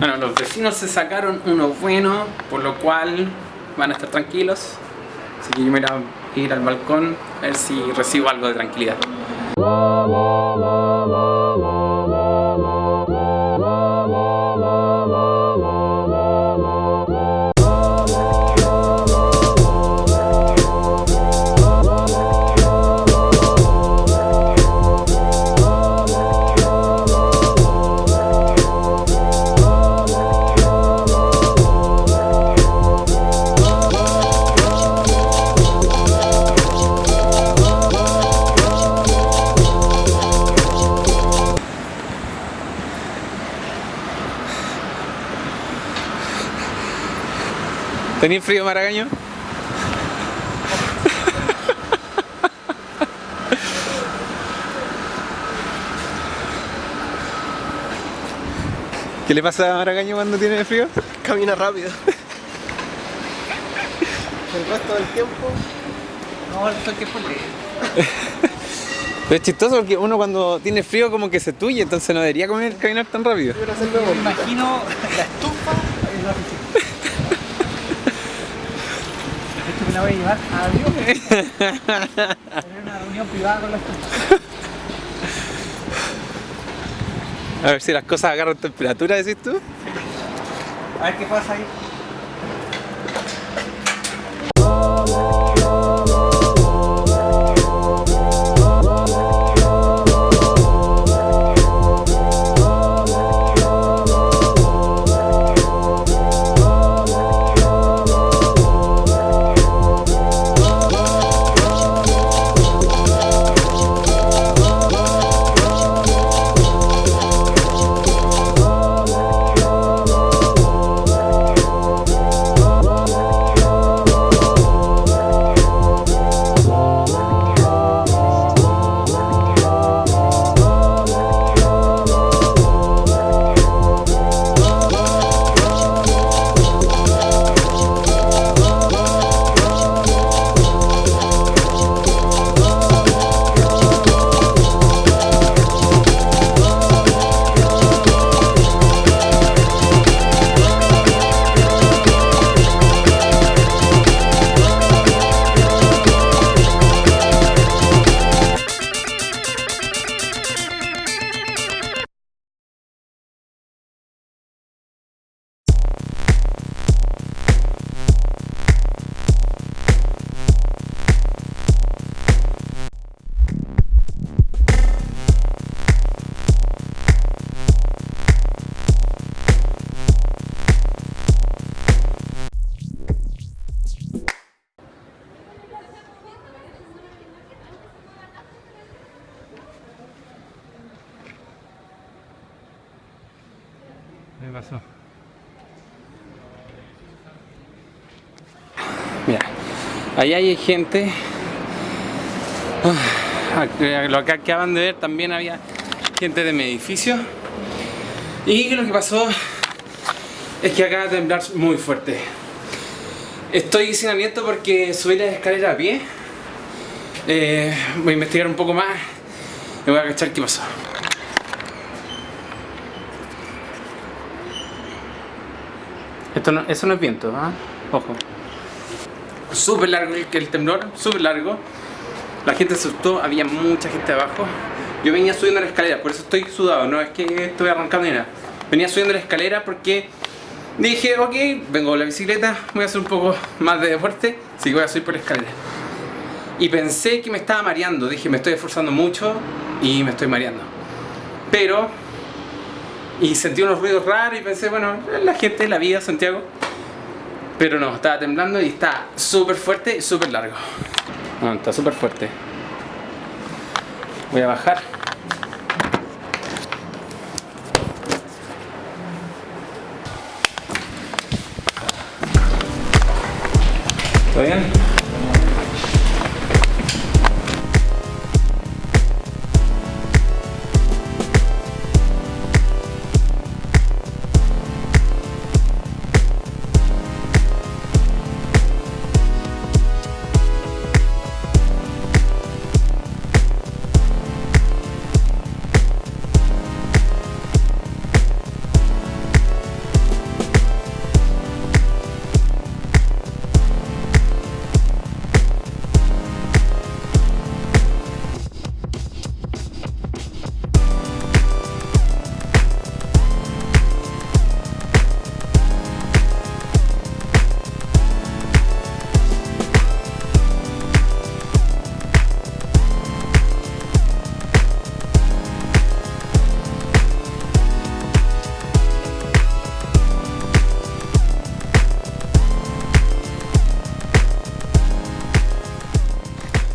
Bueno, los vecinos se sacaron uno bueno, por lo cual van a estar tranquilos. Así que yo me voy a ir al balcón a ver si recibo algo de tranquilidad. ¿Tenéis frío, Maragaño? ¿Qué le pasa a Maragaño cuando tiene frío? Camina rápido. El resto del tiempo. No, el del tiempo Pero es chistoso porque uno cuando tiene frío como que se tuye, entonces no debería comer, caminar tan rápido. Me imagino la estufa en la oficina. Esto me la voy a llevar a Dios. Tener una reunión privada con la estufa. A ver si las cosas agarran temperatura, decís tú. A ver qué pasa ahí. Mira, ahí hay gente. Ah, Lo que acaban de ver también había gente de mi edificio. Y lo que pasó es que acaba de temblar muy fuerte. Estoy sin aliento porque subí la escalera a pie. Eh, voy a investigar un poco más y voy a cachar qué pasó. Esto no, eso no es viento, ¿ah? Ojo. Súper largo el, temblor, súper largo. La gente se asustó, había mucha gente abajo. Yo venía subiendo la escalera, por eso estoy sudado, no es que estoy arrancando ni nada. Venía subiendo la escalera porque dije, ok, vengo con la bicicleta, voy a hacer un poco más de deporte, así que voy a subir por la escalera. Y pensé que me estaba mareando, dije, me estoy esforzando mucho y me estoy mareando. Pero y sentí unos ruidos raros y pensé, bueno, la gente, la vida, Santiago. Pero no, estaba temblando y está súper fuerte y súper largo. No, está súper fuerte. Voy a bajar. ¿Todo bien?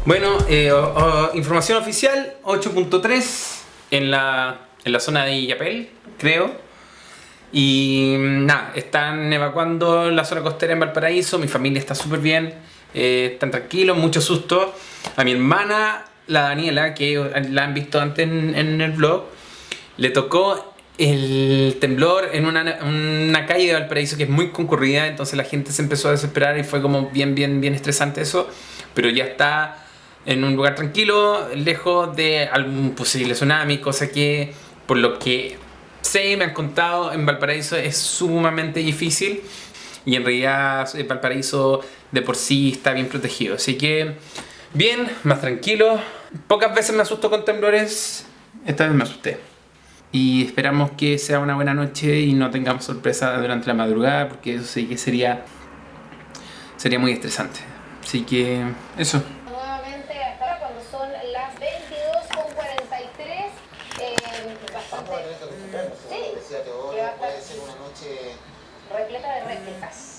Bueno, eh, información oficial, 8.3 en la, en la zona de Illapel, creo. Y mm, nada, están evacuando la zona costera en Valparaíso, mi familia está súper bien, eh, están tranquilos, mucho susto. A mi hermana, la Daniela, que la han visto antes en, en el blog, le tocó el temblor en una, una calle de Valparaíso que es muy concurrida, entonces la gente se empezó a desesperar y fue como bien, bien, bien estresante eso, pero ya está en un lugar tranquilo, lejos de algún posible tsunami, cosa que por lo que sé, me han contado, en Valparaíso es sumamente difícil y en realidad eh, Valparaíso de por sí está bien protegido, así que bien, más tranquilo, pocas veces me asusto con temblores, esta vez me asusté. Y esperamos que sea una buena noche y no tengamos sorpresa durante la madrugada, porque eso sí que sería, sería muy estresante. Así que eso. Son las 22 con 43, eh, bastante. Sí. Que va a estar- puede ser una noche repleta de réplicas.